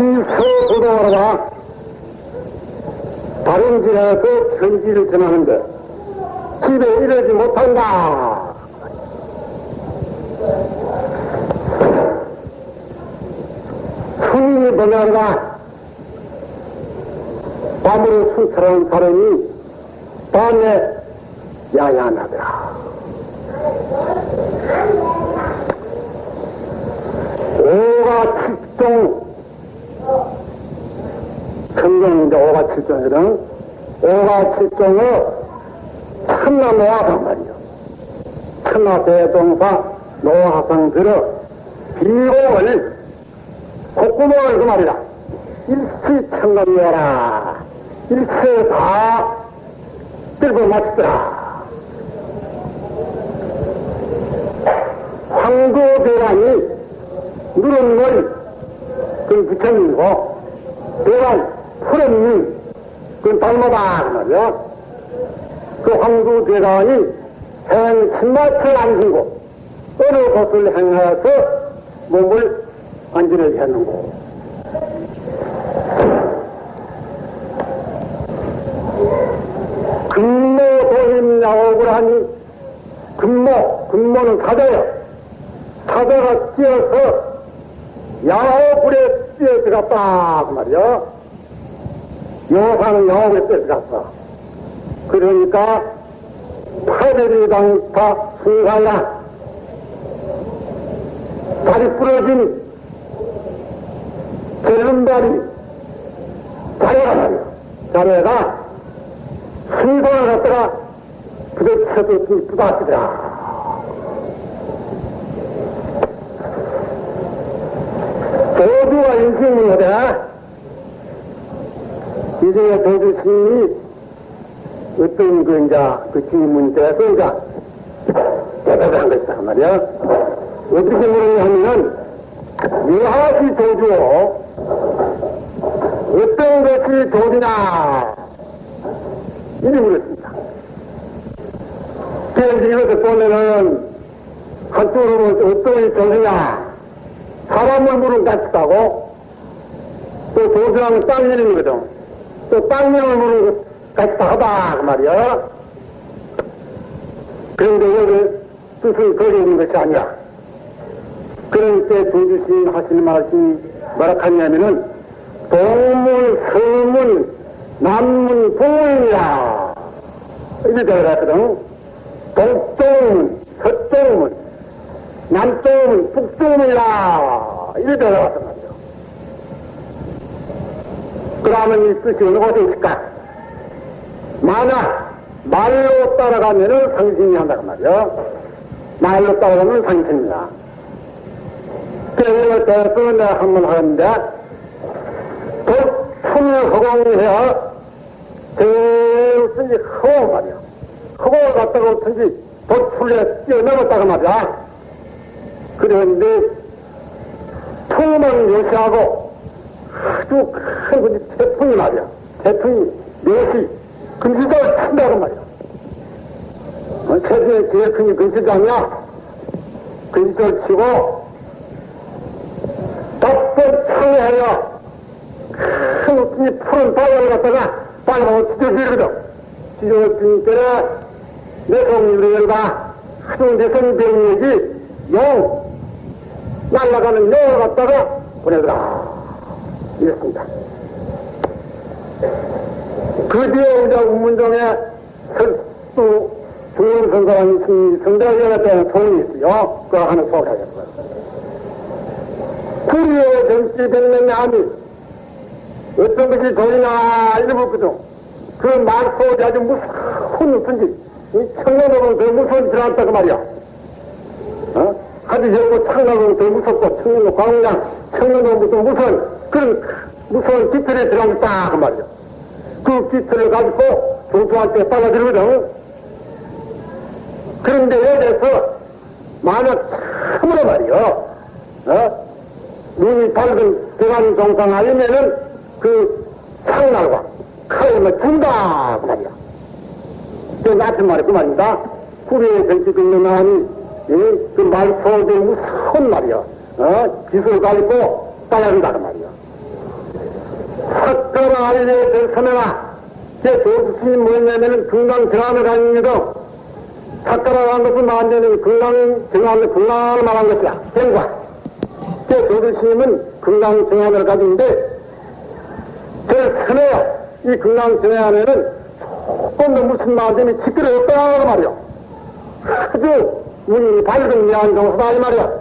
시서도도하라 다른 지에서 편지를 전하는데 집에 이르지 못한다. 스님이 보내라 밤으로 순찰하는 사람이 밤에 야야나더라. 오가 칠종 성경인데 오가 칠종이거든. 오가 칠종의 천나 노화상 말이요. 천나 대종사 노화상 들어 비공을 콧구멍을 그 말이다. 일시천감이어라. 일세 다 끌고 맞추더라. 황도대왕이 누른 걸, 그 부처님이고, 대왕 푸른 그 닮아다, 그 말이야. 그 황도대왕이 행 신마철 안 신고, 어느 곳을 행해서 몸을 안전하게 했는고. 근모 도임 야옥을 하니, 근모, 근모는 사자요. 사자가 찧어서 야옥불에 뛰어 들어갔다, 그 말이야. 여사는 야옥에 뛰어 들어갔어. 그러니까, 파대리 당파 순간이라 다리 부러진 젊은다리 자네가 말이야. 자네가 순서를 갖다가 부딪혀서 부닥치더라. 조주가 인생문화다. 이제 조주 스님이 어떤 그 이제 그 질문 때에서 이제 대답을 한 것이다 그 말이야. 어떻게 물었냐 하면은 유하시 조주어 어떤 것이 조주냐 이렇게 물었습니다. 그래서 이것을 보면은 한쪽으로 보면 어떤 것이 조주냐 사람을 물은 같다고 또 조주하면 땅 이름이거든. 또 땅명을 물은 것 같다 하다 그 말이야. 그런데 여기 뜻은 거기 있는 것이 아니야. 그런 때 조주신 하시는 말씀이 뭐라 하냐면은 동문, 서문, 남문, 동문이라 이렇게 되어갔거든. 동쪽문, 서쪽문, 남쪽문, 북쪽문이라 이렇게 되어갔단 말이야. 그러면 이 뜻이 어느 곳에 있을까? 만약 말로 따라가면은 상신이 한다고 말이야. 말로 따라가면 상신이야. 그래서 대해서 내가 한 번 하는데, 독풀 허공이야. 제일 어쩐지 허공 말이야. 허공을 갖다가 어쩐지 독풀에 뛰어넘었다고 말이야. 그런데, 풍만 묘시하고 아주 큰 태풍이 말이야. 태풍이 묘시, 금시장을 친다고 말이야. 어, 세상에 제일 큰게 금시장이야. 금시장을 치고, 답변 창해야 큰 웃음이 푸른 바닥을 갖다가 빨간 찢어지거든. 찢어지니 때에 내성으로 열다 하도 내성병력이 영 날아가는 영을 갖다가 보내더라. 이랬습니다. 그 뒤에 이제 운문정에 설수 중앙선사라는 성대학에 대한 소문이 있어요. 그거 하나 소개하겠어요. 구리의 정치 백명의 아미 어떤 것이 돈이나 이러거든. 그 말소리 아주 무서운 무슨지 이 청년으로는 더 무서운 들어왔다 그 말이야. 어? 아주 여고 청년으로는 더 무섭고 청년으로 광장 청년으로부터 무서운 그런 무서운 깃털에 들어갔다 그 말이야. 그 깃털을 가지고 조수한테 빨아들거든. 그런데 여기서 만약 참으로 말이야. 어? 눈이 밝은 대관 정상 아니면은 그 상날과 칼을 준다 그 말이야. 그 나쁜 말이 그 말입니다. 후리의 정치 근로나니 그 말소대 무서운 말이야. 어? 기술 가지고 따야한다 그 말이야. 사건 알리에 들서면아 제 조수스님 뭐였냐면은 금강 정안을 가지고도 사건을 한 것은 만드는 금강 정안을 금강을 말한 것이야. 경과. 제 조수스님은 금강 정안을 가지고인데 제 선해요. 이 금강 정안에는 조금도 무슨 마음이 없다고 말이야. 아주 문이 밝은 미안 정서다 이 말이야.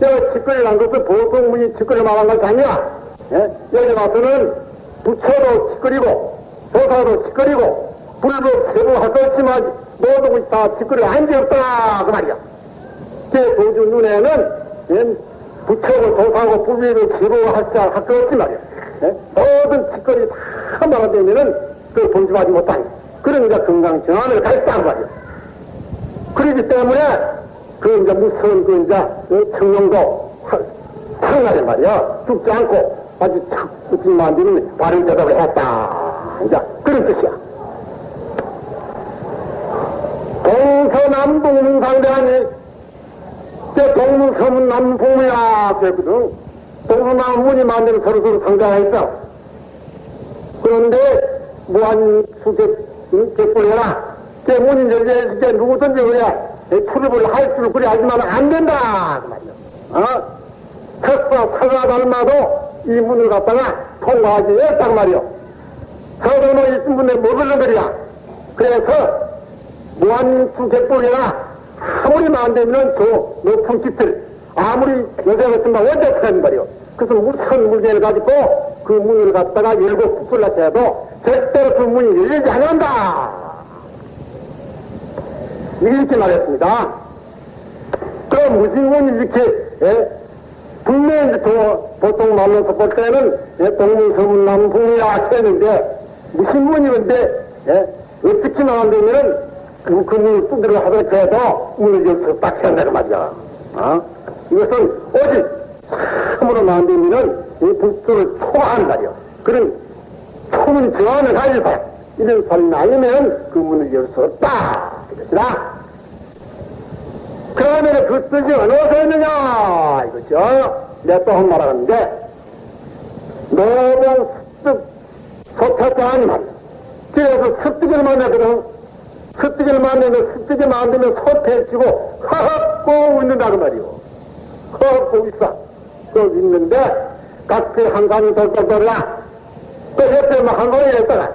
내가 치끌이 난 것은 보통 문이 치끌이 말한 것이 아니야. 예? 여기 와서는 부처도 치끌이고 조사도 치끌이고 불법 세부할 것이만 모든 것이 다 치끌이 한게 없다 그 말이야. 제 조주 눈에는 예? 부처고 조사고 불법을 세부할 것 없이 말이야. 예? 모든 치끌이 다 말아되면은 그 못한 그런 이제 건강 정안을 가있다는 말이야. 그러기 때문에 그 이제 무서운 그 이제 그 청룡도 창날이 말이야 죽지 않고 아주 착 붙인 만드는 바른 대답을 했다. 이제 그런 뜻이야. 동서남북 문상대하니 제 동문서문 남북이야 그랬거든. 동서남문이 만드는 서로서로 상대가 있어. 그런데 무한 수색 객불해라. 제 문이 열려있을 때 누구든지 그래 출입을 할 줄 그래 하지만 안 된다. 그. 어? 석사 사가 닮아도 이 문을 갖다가 통과하지 했단 말이요. 서도는 있은 분에 못 올른 거야. 그래서 무한수 객불이나 아무리 만들면 저 높은 깃을 아무리 요새 같은 거 언제 타는 말이요. 그래서 무슨 물건을 가지고 그 문을 갖다가 열고 부술라 해도 절대로 그 문이 열리지 않는다. 이렇게 말했습니다. 그럼 무슨 문이 이렇게 예? 분명히 또 보통 말로서 볼 때는 예? 동문서문 남북이야 했는데 무슨 문이건데 예? 어떻게 나간다면은 그, 그 두드려 해도 문을 열수 없다 한다는 말이야. 어? 이것은 오직 참으로 만들면은 이 불조를 초과하는 말이야. 그런 초문 저항을 가져서 이런 사람이 아니면 그 문을 열 수 없다. 이것이다. 그러면 그 뜻이 어디서 있느냐 이것이요. 내가 또 한 말 하는데 노동 습득 소태자 아니 말이야. 그래서 습득을 만나거든. 습득을 만나면 습득을 만들면 소태지고 허허고 있는다고 말이오. 허허고 있어. 또 있는데 각기 한 사람이 돌돌 돌라. 또 옆에 뭐한 사람이 있다가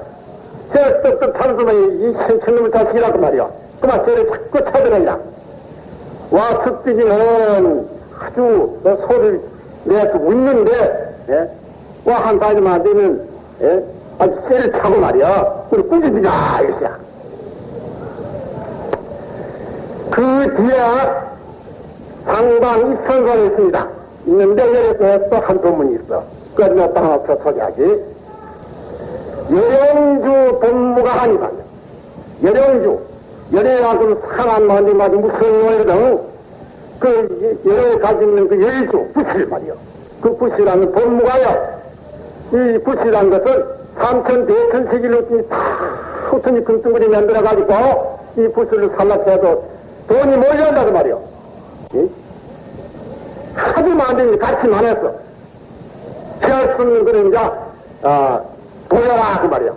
새 떡떡 참으면 이 신천놈의 자식이라고 말이오. 그만 새를 자꾸 찾으느냐. 와, 습득이는 아주 소리를 내주고 있는데, 예? 와, 한 사람이 안 되면, 예? 아주 쇠를 차고 말이야. 우리 꾸짖느냐, 이것이야. 그 뒤에 상당 입선사가 있습니다. 있는데, 여기서 또한 도문이 있어. 그걸 내가 하나 더 소개하지. 여령주 본무가 아니라, 여령주. 연애만큼 상한 마음이 아주 무서운 노래거든. 그 연애 가지고 그 열주, 부실 말이요. 그 부실하는 본무가요. 이 부실한 것은 삼천 대천 세기로 다 후튼이 금덩어리 만들어가지고 이 부실을 살락해도 돈이 몰려온다고 말이요. 예? 아주 많은 같이 많았어. 피할 수 없는 이제, 아, 보여라, 그 말이요.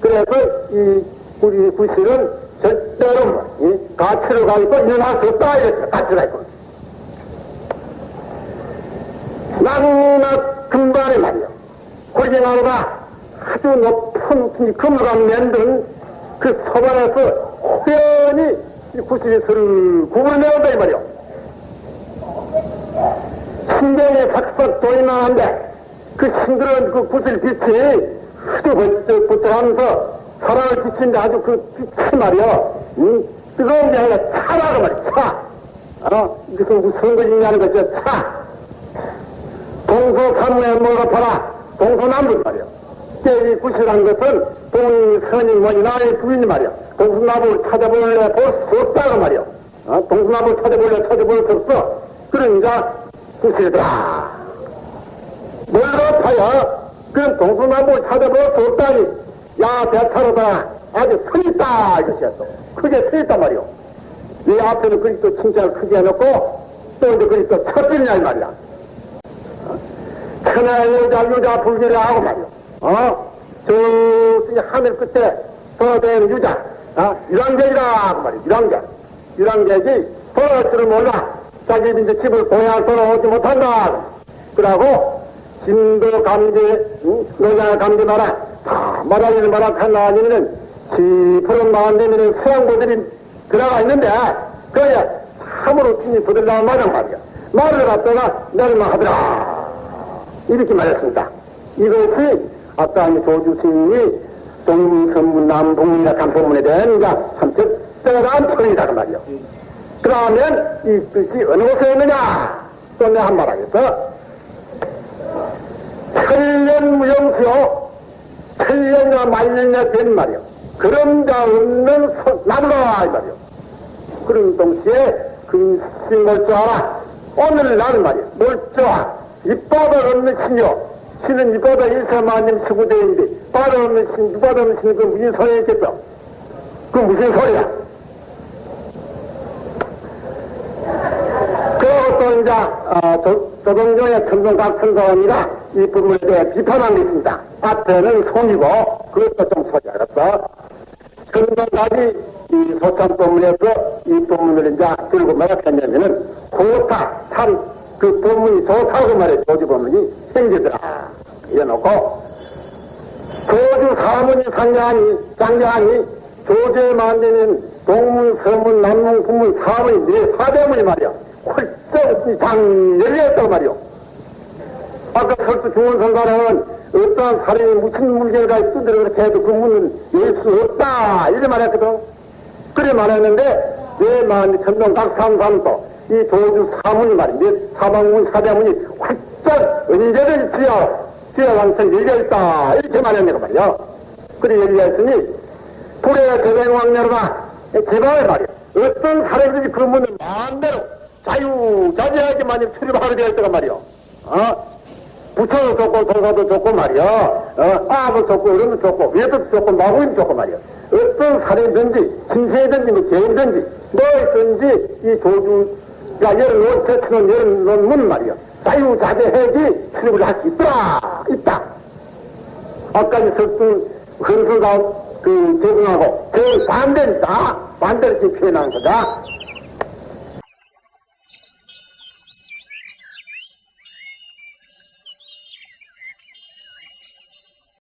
그래서 이 우리 부실은 절대로 뭐, 이 가치를 가지고 일어날 수 없다 이랬어요. 가치가 있고. 낙낙 금관에 말이요. 고리나무가 아주 높은 금으로 만든 그 소반에서 호연히 이 구슬이 서를 구분해온다 이 말이요. 신경에 삭삭 조이나는데 그 싱그러운 그 구슬 빛이 아주 번쩍번쩍하면서 사랑을 비친데 아주 그 빛이 말이야, 응? 뜨거운 게 아니라 차라고 말이야, 차. 어? 이것은 무슨 것이냐는 것이야, 차. 동서삼무에 뭐가 봐라, 동서남북 말이야. 때이 구실한 것은 동이, 선이, 뭐니, 나의 부인이 말이야. 동서남북을 찾아볼래 볼 수 없다고 말이야. 어? 동서남북을 찾아볼래 찾아볼 수 없어. 이제 구실이더라. 하여 그런 동서남북을 찾아볼 수 없다니 야 대차로다 아주 틀렸다 이것이었어 크게 틀렸단 말이오 이 앞에는 그리 또 칭찬을 크게 해놓고 또 이제 그리 또 첩이냐 이 말이야 천하 여자 유자 불교를 하고 말이오 어? 저 하늘 끝에 돌아다니는 유자. 어? 유랑객이라 그 말이야 유랑객 유랑객이 돌아올 줄을 몰라. 자기 이제 집을 고향 돌아오지 못한다. 그러고 진도 감지 응? 노자 감지 마라. 다 말하기는 마라 하나님은 지푸른 마음 되면 수양보들이 들어가 있는데 그게 참으로 신이 부들라고 말한 말이야. 말을 갖다가 내리만 하더라. 이렇게 말했습니다. 이것이 아까 이제 조주 스님이 동문선문 남북이라 간포문에 대한 참 적절한 표현이다 그 말이요. 그러면 이 뜻이 어느 곳에 있느냐? 또 내가 한 말 하겠어. 천년 무용수요. 천년이나 만년이나 된 말이요. 그림자 없는 소, 나무라 이 말이요. 그런 동시에 근심 멀쩡하라. 오늘날 말이요. 멀쩡하 이바다 없는 신이요 신은 이바다 일사만님 수구대인데 바다 없는 신 이바다 없는 신이 그 무슨 소리 있겠어? 그 무슨 소리야? 그것도 이제 어, 조, 조동종의 천동각선사원이가 이 부분에 대해 비판한 게 있습니다. 앞에는 송이고 그것도 좀 소리 알았어. 천동각이 이 소참법문에서 이 법문을 이제 들고 말했냐면은 좋다. 참그 법문이 좋다고 말해 조주 법문이 생기더라 이래놓고 조주 사문이 상장하니 장장하니 조제에 만드는 동문, 서문, 남문, 북문, 사문이 네 사대문이 말이야. 훌쩍 장열리였단 말이오. 아까 설두 중원선가는 어떠한 사람이 무슨 물결가 두드려 그렇게 해도 그 문은 열 수 없다. 이래 말했거든. 그래 말했는데, 왜 말하니 천동각 삼삼도 이 조주 사문이 말이야. 네 사방문, 사대문이 훌쩍 언제든지 지어, 지어왕천 열려있다. 이렇게 말했네요 말이야. 그래 열려있으니, 불의 제뱅왕녀가 제발 말이야. 어떤 사람들이 그 문을 마음대로 자유자재하게 만약 출입하게 되어 있다가 말이야. 어? 부처도 좋고 조사도 좋고 말이야. 어? 아도 좋고 이름도 좋고 외도 좋고 마구임도 좋고 말이야. 어떤 사람이든지 신세든지 뭐 개인든지 뭐든지 이 조주가 열어놓은 제치는 열어놓은 문 말이야. 자유자재하게 출입을 할 수 있더라. 있다. 아까 이 석두 헌수가 그 죄송하고 정 반대입니다. 반대를 지금 표현한 거다.